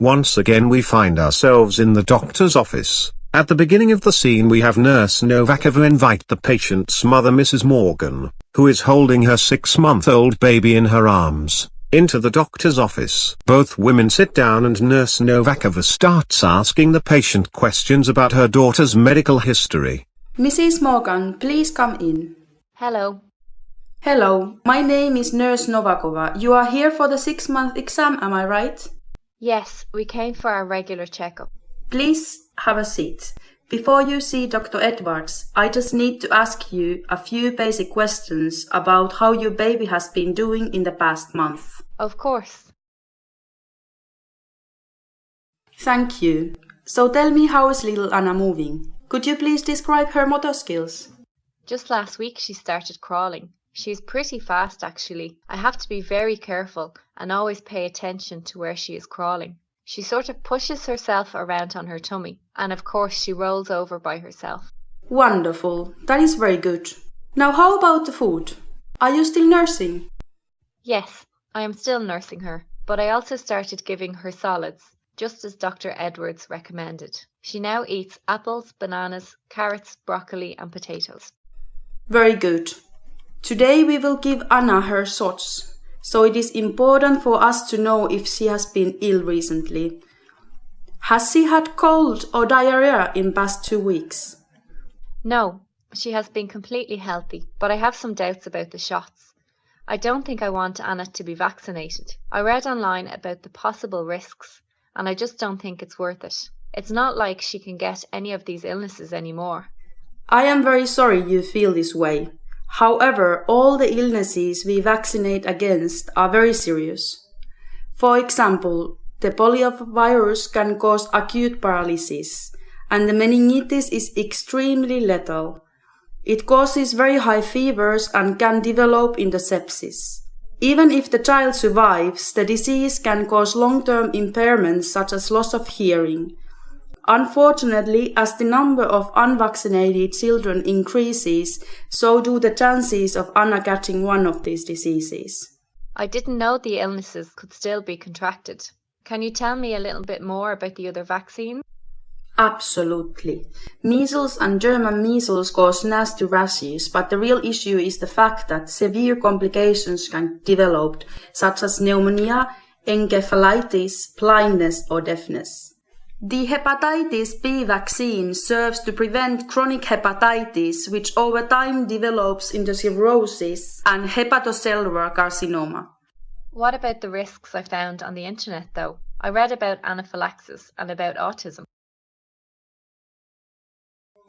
Once again we find ourselves in the doctor's office. At the beginning of the scene we have Nurse Novakova invite the patient's mother Mrs. Morgan, who is holding her six-month-old baby in her arms, into the doctor's office. Both women sit down and Nurse Novakova starts asking the patient questions about her daughter's medical history. Mrs. Morgan, please come in. Hello. Hello, my name is Nurse Novakova. You are here for the six-month exam, am I right? Yes, we came for our regular checkup. Please have a seat. Before you see Dr. Edwards, I just need to ask you a few basic questions about how your baby has been doing in the past month. Of course. Thank you. So tell me how is little Anna moving? Could you please describe her motor skills? Just last week she started crawling. She's pretty fast actually. I have to be very careful and always pay attention to where she is crawling. She sort of pushes herself around on her tummy and of course she rolls over by herself. Wonderful. That is very good. Now how about the food? Are you still nursing? Yes, I am still nursing her, but I also started giving her solids, just as Dr. Edwards recommended. She now eats apples, bananas, carrots, broccoli and potatoes. Very good. Today we will give Anna her shots, so it is important for us to know if she has been ill recently. Has she had cold or diarrhea in past two weeks? No, she has been completely healthy, but I have some doubts about the shots. I don't think I want Anna to be vaccinated. I read online about the possible risks, and I just don't think it's worth it. It's not like she can get any of these illnesses anymore. I am very sorry you feel this way. However, all the illnesses we vaccinate against are very serious. For example, the poliovirus can cause acute paralysis, and the meningitis is extremely lethal. It causes very high fevers and can develop into sepsis. Even if the child survives, the disease can cause long-term impairments such as loss of hearing. Unfortunately, as the number of unvaccinated children increases, so do the chances of Anna catching one of these diseases. I didn't know the illnesses could still be contracted. Can you tell me a little bit more about the other vaccines? Absolutely. Measles and German measles cause nasty rashes, but the real issue is the fact that severe complications can develop, such as pneumonia, encephalitis, blindness or deafness. The hepatitis B vaccine serves to prevent chronic hepatitis, which over time develops into cirrhosis and hepatocellular carcinoma. What about the risks I found on the internet, though? I read about anaphylaxis and about autism.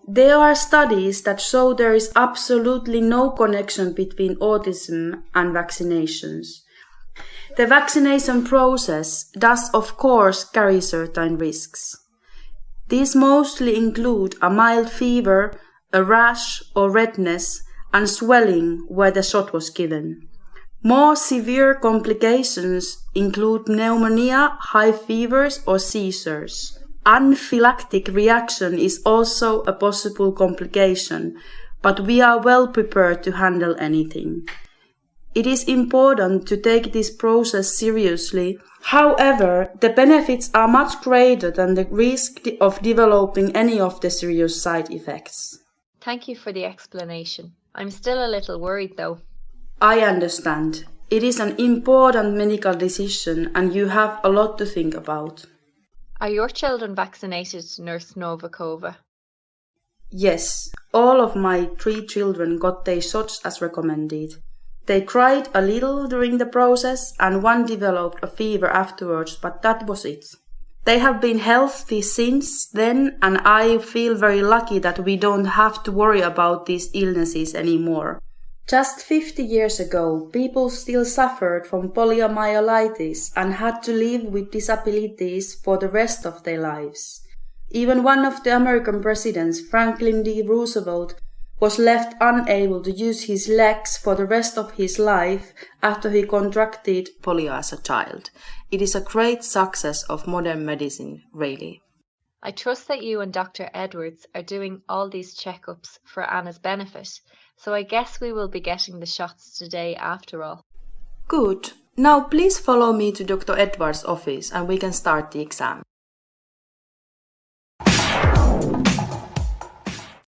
There are studies that show there is absolutely no connection between autism and vaccinations. The vaccination process does of course carry certain risks. These mostly include a mild fever, a rash or redness, and swelling where the shot was given. More severe complications include pneumonia, high fevers, or seizures. Anaphylactic reaction is also a possible complication, but we are well prepared to handle anything. It is important to take this process seriously. However, the benefits are much greater than the risk of developing any of the serious side effects. Thank you for the explanation. I'm still a little worried though. I understand. It is an important medical decision and you have a lot to think about. Are your children vaccinated, Nurse Novakova? Yes, all of my three children got their shots as recommended. They cried a little during the process and one developed a fever afterwards, but that was it. They have been healthy since then and I feel very lucky that we don't have to worry about these illnesses anymore. Just 50 years ago, people still suffered from poliomyelitis and had to live with disabilities for the rest of their lives. Even one of the American presidents, Franklin D. Roosevelt, was left unable to use his legs for the rest of his life after he contracted polio as a child. It is a great success of modern medicine, really. I trust that you and Dr. Edwards are doing all these checkups for Anna's benefit, so I guess we will be getting the shots today after all. Good. Now please follow me to Dr. Edward's office and we can start the exam.